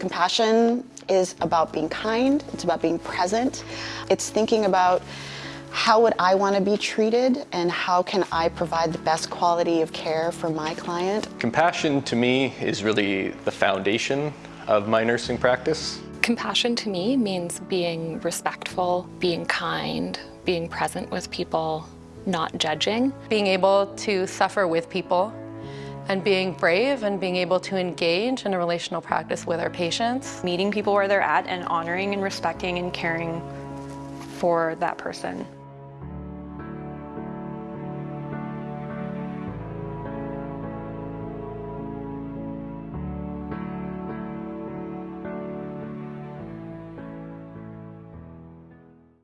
Compassion is about being kind, it's about being present, it's thinking about how would I want to be treated and how can I provide the best quality of care for my client. Compassion to me is really the foundation of my nursing practice. Compassion to me means being respectful, being kind, being present with people, not judging. Being able to suffer with people and being brave and being able to engage in a relational practice with our patients. Meeting people where they're at and honoring and respecting and caring for that person.